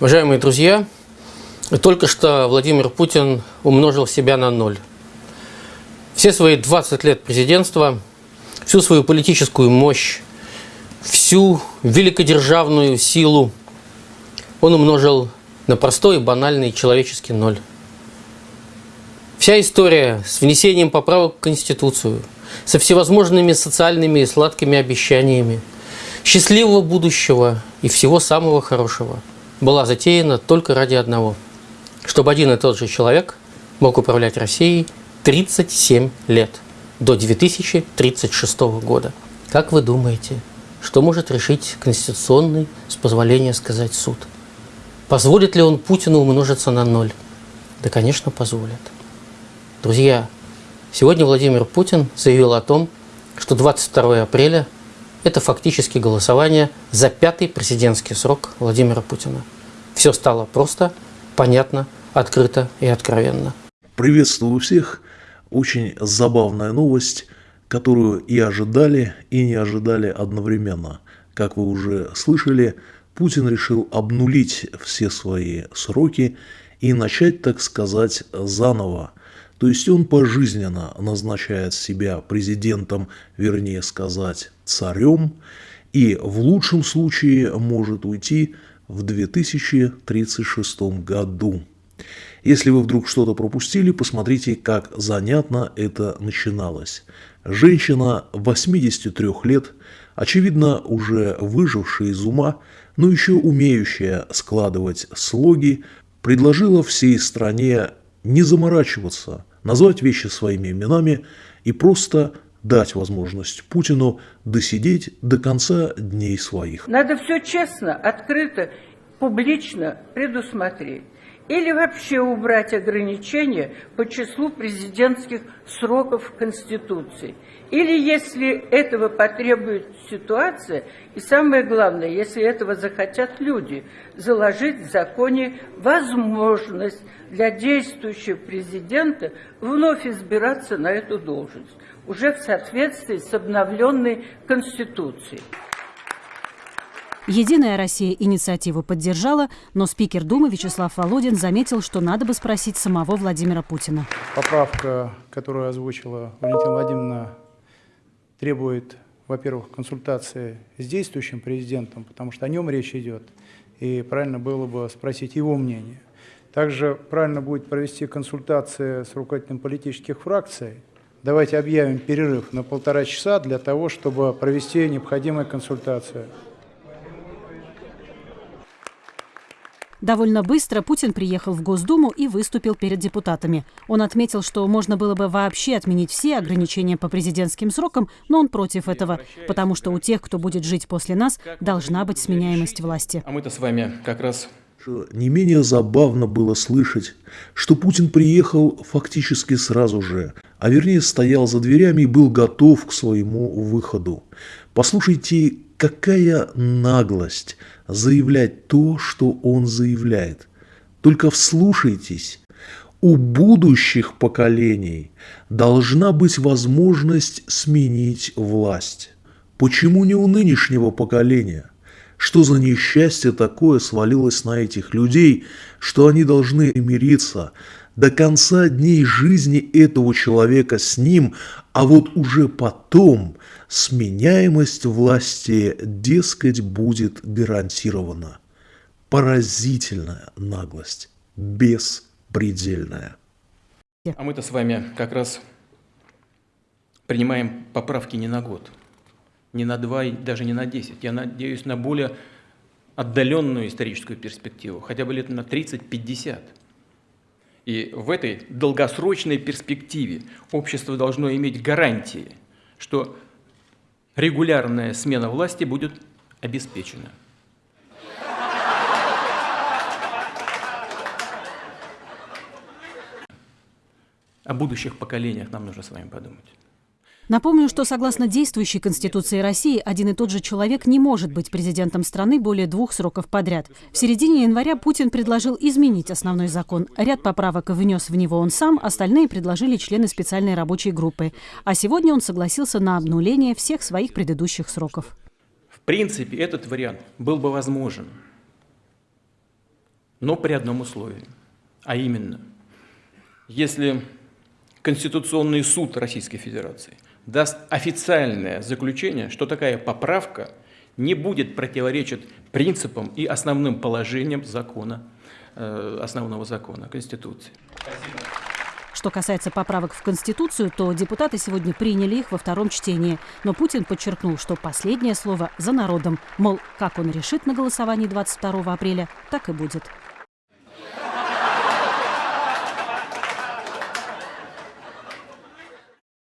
Уважаемые друзья, только что Владимир Путин умножил себя на ноль. Все свои 20 лет президентства, всю свою политическую мощь, всю великодержавную силу он умножил на простой банальный человеческий ноль. Вся история с внесением поправок в Конституцию, со всевозможными социальными и сладкими обещаниями, счастливого будущего и всего самого хорошего – была затеяна только ради одного, чтобы один и тот же человек мог управлять Россией 37 лет, до 2036 года. Как вы думаете, что может решить конституционный, с позволения сказать, суд? Позволит ли он Путину умножиться на ноль? Да, конечно, позволит. Друзья, сегодня Владимир Путин заявил о том, что 22 апреля это фактически голосование за пятый президентский срок Владимира Путина. Все стало просто, понятно, открыто и откровенно. Приветствую всех. Очень забавная новость, которую и ожидали, и не ожидали одновременно. Как вы уже слышали, Путин решил обнулить все свои сроки и начать, так сказать, заново. То есть он пожизненно назначает себя президентом, вернее сказать, царем, и в лучшем случае может уйти в 2036 году. Если вы вдруг что-то пропустили, посмотрите, как занятно это начиналось. Женщина 83 лет, очевидно уже выжившая из ума, но еще умеющая складывать слоги, предложила всей стране не заморачиваться, назвать вещи своими именами и просто дать возможность Путину досидеть до конца дней своих. Надо все честно, открыто, публично предусмотреть. Или вообще убрать ограничения по числу президентских сроков Конституции. Или, если этого потребует ситуация, и самое главное, если этого захотят люди, заложить в законе возможность для действующего президента вновь избираться на эту должность, уже в соответствии с обновленной Конституцией. Единая Россия инициативу поддержала, но спикер Думы Вячеслав Володин заметил, что надо бы спросить самого Владимира Путина. Поправка, которую озвучила Валентина Владимировна, требует, во-первых, консультации с действующим президентом, потому что о нем речь идет, и правильно было бы спросить его мнение. Также правильно будет провести консультации с руководителем политических фракций. Давайте объявим перерыв на полтора часа для того, чтобы провести необходимые консультации. Довольно быстро Путин приехал в Госдуму и выступил перед депутатами. Он отметил, что можно было бы вообще отменить все ограничения по президентским срокам, но он против этого, потому что у тех, кто будет жить после нас, должна быть сменяемость власти. А мы-то с вами как раз не менее забавно было слышать, что Путин приехал фактически сразу же, а вернее стоял за дверями и был готов к своему выходу. Послушайте, какая наглость заявлять то, что он заявляет. Только вслушайтесь, у будущих поколений должна быть возможность сменить власть. Почему не у нынешнего поколения? Что за несчастье такое свалилось на этих людей, что они должны мириться до конца дней жизни этого человека с ним, а вот уже потом сменяемость власти, дескать, будет гарантирована. Поразительная наглость, беспредельная. А мы-то с вами как раз принимаем поправки не на год, не на два, даже не на десять. Я надеюсь на более отдаленную историческую перспективу, хотя бы лет на 30-50. И в этой долгосрочной перспективе общество должно иметь гарантии, что регулярная смена власти будет обеспечена. О будущих поколениях нам нужно с вами подумать. Напомню, что согласно действующей Конституции России, один и тот же человек не может быть президентом страны более двух сроков подряд. В середине января Путин предложил изменить основной закон. Ряд поправок внес в него он сам, остальные предложили члены специальной рабочей группы. А сегодня он согласился на обнуление всех своих предыдущих сроков. В принципе, этот вариант был бы возможен. но при одном условии. А именно, если Конституционный суд Российской Федерации даст официальное заключение, что такая поправка не будет противоречить принципам и основным положениям закона, э, основного закона, Конституции. Что касается поправок в Конституцию, то депутаты сегодня приняли их во втором чтении. Но Путин подчеркнул, что последнее слово за народом. Мол, как он решит на голосовании 22 апреля, так и будет.